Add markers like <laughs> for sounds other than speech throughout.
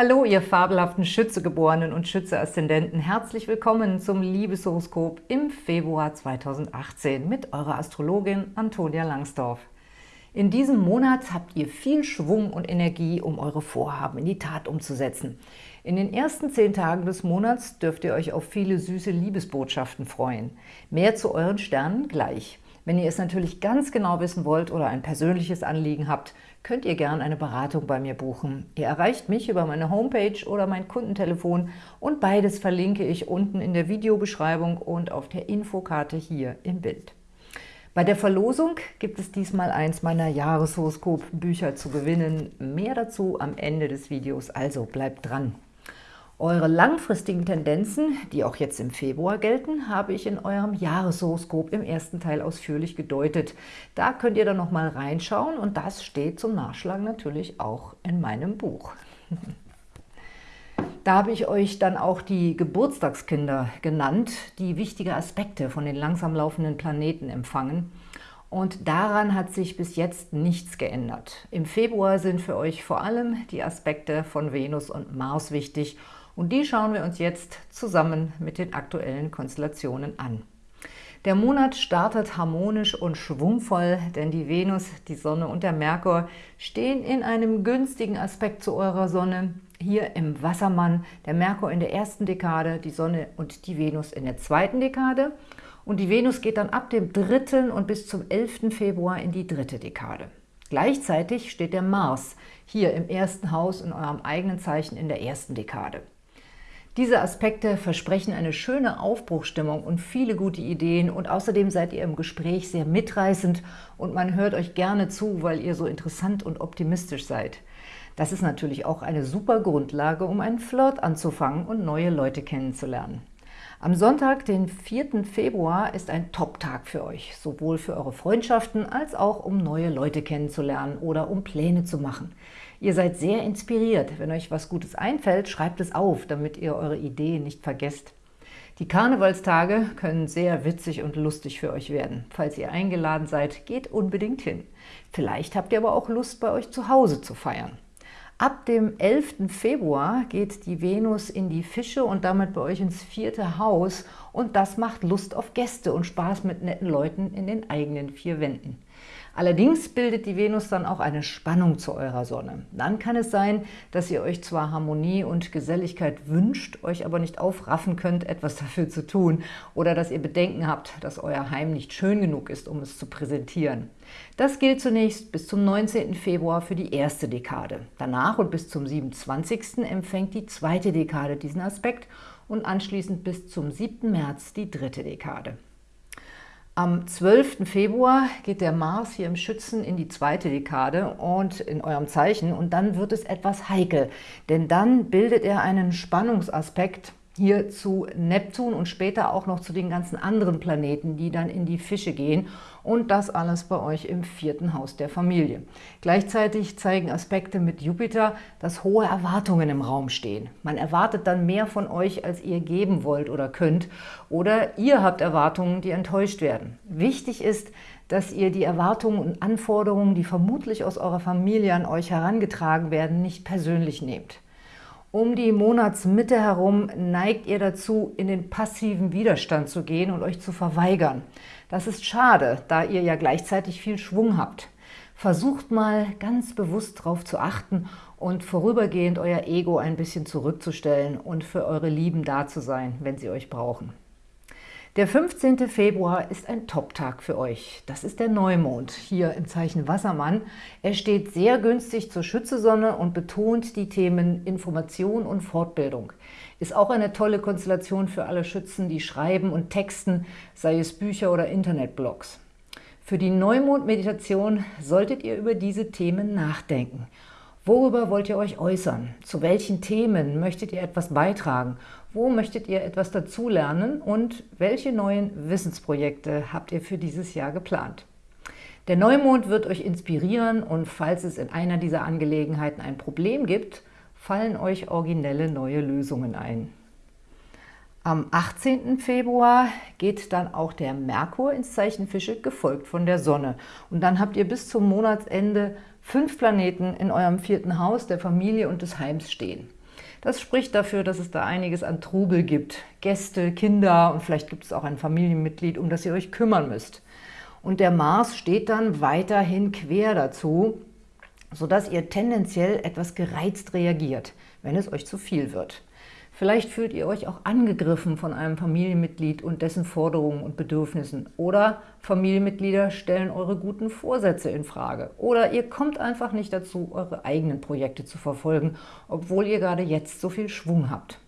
Hallo, ihr fabelhaften Schützegeborenen und Schütze-Aszendenten. Herzlich willkommen zum Liebeshoroskop im Februar 2018 mit eurer Astrologin Antonia Langsdorf. In diesem Monat habt ihr viel Schwung und Energie, um eure Vorhaben in die Tat umzusetzen. In den ersten zehn Tagen des Monats dürft ihr euch auf viele süße Liebesbotschaften freuen. Mehr zu euren Sternen gleich. Wenn ihr es natürlich ganz genau wissen wollt oder ein persönliches Anliegen habt, könnt ihr gerne eine Beratung bei mir buchen. Ihr erreicht mich über meine Homepage oder mein Kundentelefon und beides verlinke ich unten in der Videobeschreibung und auf der Infokarte hier im Bild. Bei der Verlosung gibt es diesmal eins meiner Jahreshoroskop-Bücher zu gewinnen. Mehr dazu am Ende des Videos, also bleibt dran. Eure langfristigen Tendenzen, die auch jetzt im Februar gelten, habe ich in eurem Jahreshoroskop im ersten Teil ausführlich gedeutet. Da könnt ihr dann nochmal reinschauen und das steht zum Nachschlagen natürlich auch in meinem Buch. <laughs> Da habe ich euch dann auch die Geburtstagskinder genannt, die wichtige Aspekte von den langsam laufenden Planeten empfangen. Und daran hat sich bis jetzt nichts geändert. Im Februar sind für euch vor allem die Aspekte von Venus und Mars wichtig und die schauen wir uns jetzt zusammen mit den aktuellen Konstellationen an. Der Monat startet harmonisch und schwungvoll, denn die Venus, die Sonne und der Merkur stehen in einem günstigen Aspekt zu eurer Sonne. Hier im Wassermann, der Merkur in der ersten Dekade, die Sonne und die Venus in der zweiten Dekade. Und die Venus geht dann ab dem 3. und bis zum 11. Februar in die dritte Dekade. Gleichzeitig steht der Mars hier im ersten Haus in eurem eigenen Zeichen in der ersten Dekade. Diese Aspekte versprechen eine schöne Aufbruchstimmung und viele gute Ideen und außerdem seid ihr im Gespräch sehr mitreißend und man hört euch gerne zu, weil ihr so interessant und optimistisch seid. Das ist natürlich auch eine super Grundlage, um einen Flirt anzufangen und neue Leute kennenzulernen. Am Sonntag, den 4. Februar, ist ein Top-Tag für euch, sowohl für eure Freundschaften als auch um neue Leute kennenzulernen oder um Pläne zu machen. Ihr seid sehr inspiriert. Wenn euch was Gutes einfällt, schreibt es auf, damit ihr eure Ideen nicht vergesst. Die Karnevalstage können sehr witzig und lustig für euch werden. Falls ihr eingeladen seid, geht unbedingt hin. Vielleicht habt ihr aber auch Lust, bei euch zu Hause zu feiern. Ab dem 11. Februar geht die Venus in die Fische und damit bei euch ins vierte Haus und das macht Lust auf Gäste und Spaß mit netten Leuten in den eigenen vier Wänden. Allerdings bildet die Venus dann auch eine Spannung zu eurer Sonne. Dann kann es sein, dass ihr euch zwar Harmonie und Geselligkeit wünscht, euch aber nicht aufraffen könnt, etwas <laughs> dafür zu tun oder dass ihr Bedenken habt, dass euer Heim nicht schön genug ist, um es zu präsentieren. Das gilt zunächst bis zum 19. Februar für die erste Dekade. Danach und bis zum 27. empfängt die zweite Dekade diesen Aspekt und anschließend bis zum 7. März die dritte Dekade. Am 12. Februar geht der Mars hier im Schützen in die zweite Dekade und in eurem Zeichen und dann wird es etwas heikel, denn dann bildet er einen Spannungsaspekt hier zu Neptun und später auch noch zu den ganzen anderen Planeten, die dann in die Fische gehen und das alles bei euch im vierten Haus der Familie. Gleichzeitig zeigen Aspekte mit Jupiter, dass hohe Erwartungen im Raum stehen. Man erwartet dann mehr von euch, als ihr geben wollt oder könnt oder ihr habt Erwartungen, die enttäuscht werden. Wichtig ist, dass ihr die Erwartungen und Anforderungen, die vermutlich aus eurer Familie an euch herangetragen werden, nicht persönlich nehmt. Um die Monatsmitte herum neigt ihr dazu, in den passiven Widerstand zu gehen und euch zu verweigern. Das ist schade, da ihr ja gleichzeitig viel Schwung habt. Versucht mal ganz bewusst darauf zu achten und vorübergehend euer Ego ein bisschen zurückzustellen und für eure Lieben da zu sein, wenn sie euch brauchen. Der 15. Februar ist ein Top-Tag für euch. Das ist der Neumond, hier im Zeichen Wassermann. Er steht sehr günstig zur Schützesonne und betont die Themen Information und Fortbildung. Ist auch eine tolle Konstellation für alle Schützen, die schreiben und texten, sei es Bücher oder Internetblogs. Für die Neumond-Meditation solltet ihr über diese Themen nachdenken. Worüber wollt ihr euch äußern? Zu welchen Themen möchtet ihr etwas beitragen? Wo möchtet ihr etwas dazulernen und welche neuen Wissensprojekte habt ihr für dieses Jahr geplant? Der Neumond wird euch inspirieren und falls es in einer dieser Angelegenheiten ein Problem gibt, fallen euch originelle neue Lösungen ein. Am 18. Februar geht dann auch der Merkur ins Zeichen Fische, gefolgt von der Sonne. Und dann habt ihr bis zum Monatsende fünf Planeten in eurem vierten Haus der Familie und des Heims stehen. Das spricht dafür, dass es da einiges an Trubel gibt. Gäste, Kinder und vielleicht gibt es auch ein Familienmitglied, um das ihr euch kümmern müsst. Und der Mars steht dann weiterhin quer dazu, sodass ihr tendenziell etwas gereizt reagiert, wenn es euch zu viel wird. Vielleicht fühlt ihr euch auch angegriffen von einem Familienmitglied und dessen Forderungen und Bedürfnissen. Oder Familienmitglieder stellen eure guten Vorsätze in Frage. Oder ihr kommt einfach nicht dazu, eure eigenen Projekte zu verfolgen, obwohl ihr gerade jetzt so viel Schwung habt.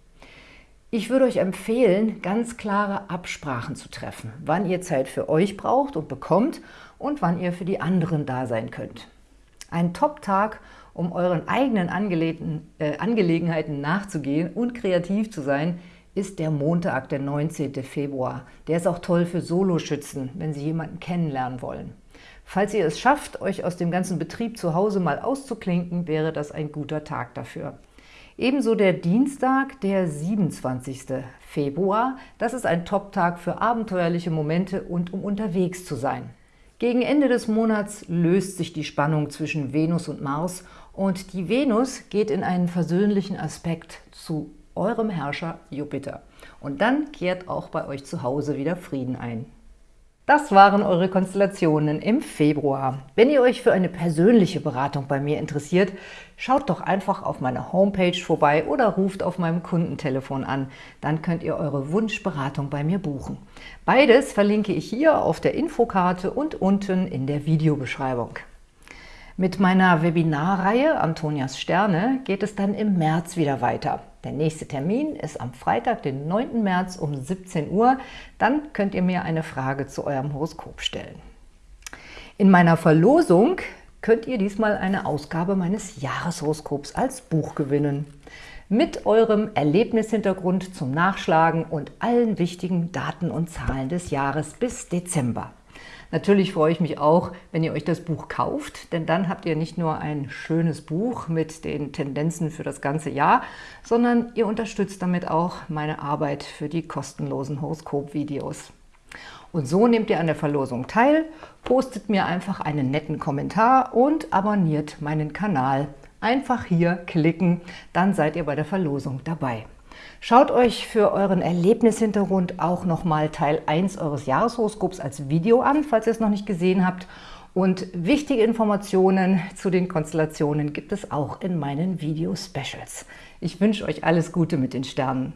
Ich würde euch empfehlen, ganz klare Absprachen zu treffen, wann ihr Zeit für euch braucht und bekommt und wann ihr für die anderen da sein könnt. Ein Top-Tag, um euren eigenen äh, Angelegenheiten nachzugehen und kreativ zu sein, ist der Montag, der 19. Februar. Der ist auch toll für Soloschützen, wenn Sie jemanden kennenlernen wollen. Falls ihr es schafft, euch aus dem ganzen Betrieb zu Hause mal auszuklinken, wäre das ein guter Tag dafür. Ebenso der Dienstag, der 27. Februar. Das ist ein Top-Tag für abenteuerliche Momente und um unterwegs zu sein. Gegen Ende des Monats löst sich die Spannung zwischen Venus und Mars und die Venus geht in einen versöhnlichen Aspekt zu eurem Herrscher Jupiter. Und dann kehrt auch bei euch zu Hause wieder Frieden ein. Das waren eure Konstellationen im Februar. Wenn ihr euch für eine persönliche Beratung bei mir interessiert, schaut doch einfach auf meiner Homepage vorbei oder ruft auf meinem Kundentelefon an. Dann könnt ihr eure Wunschberatung bei mir buchen. Beides verlinke ich hier auf der Infokarte und unten in der Videobeschreibung. Mit meiner Webinarreihe Antonias Sterne geht es dann im März wieder weiter. Der nächste Termin ist am Freitag, den 9. März um 17 Uhr. Dann könnt ihr mir eine Frage zu eurem Horoskop stellen. In meiner Verlosung könnt ihr diesmal eine Ausgabe meines Jahreshoroskops als Buch gewinnen. Mit eurem Erlebnishintergrund zum Nachschlagen und allen wichtigen Daten und Zahlen des Jahres bis Dezember. Natürlich freue ich mich auch, wenn ihr euch das Buch kauft, denn dann habt ihr nicht nur ein schönes Buch mit den Tendenzen für das ganze Jahr, sondern ihr unterstützt damit auch meine Arbeit für die kostenlosen Horoskop-Videos. Und so nehmt ihr an der Verlosung teil, postet mir einfach einen netten Kommentar und abonniert meinen Kanal. Einfach hier klicken, dann seid ihr bei der Verlosung dabei. Schaut euch für euren Erlebnishintergrund auch nochmal Teil 1 eures Jahreshoroskops als Video an, falls ihr es noch nicht gesehen habt. Und wichtige Informationen zu den Konstellationen gibt es auch in meinen Video-Specials. Ich wünsche euch alles Gute mit den Sternen.